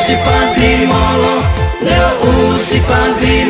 usi padi molo, neo usi padi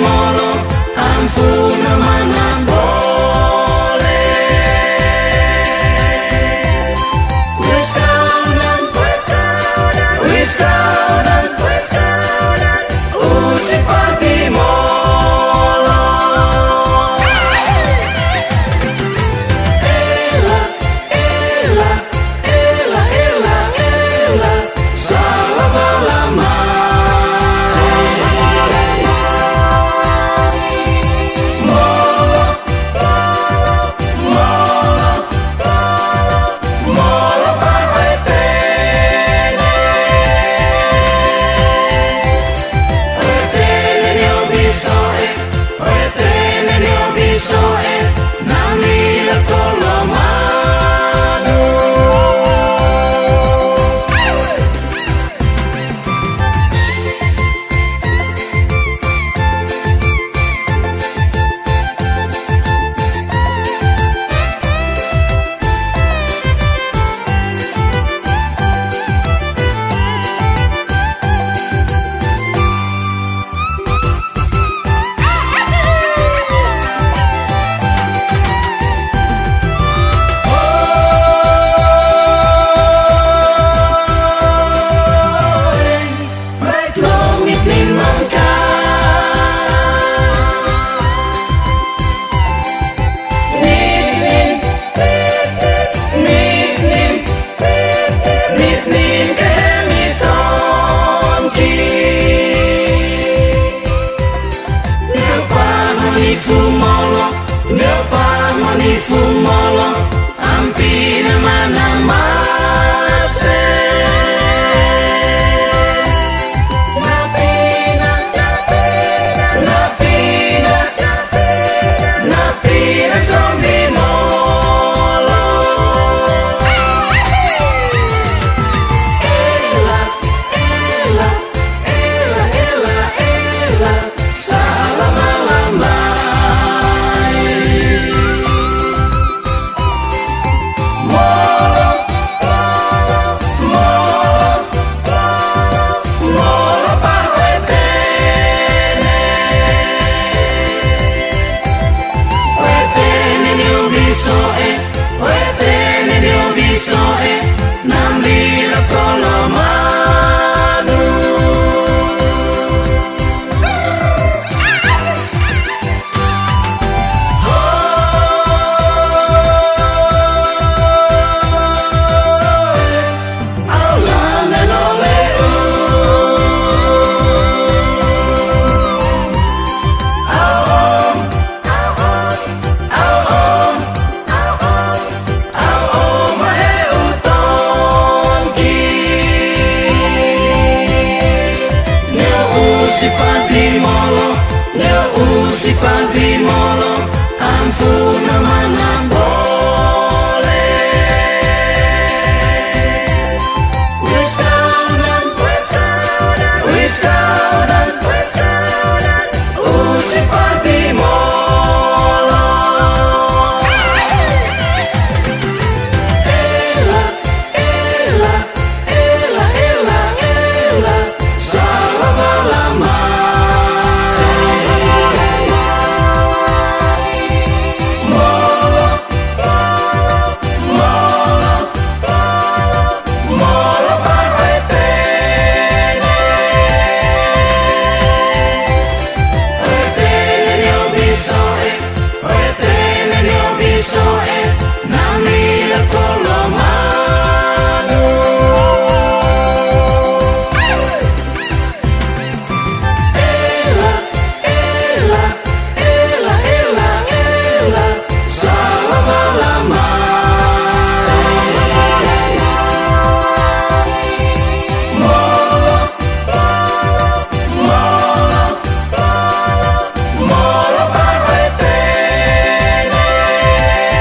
c'est pas.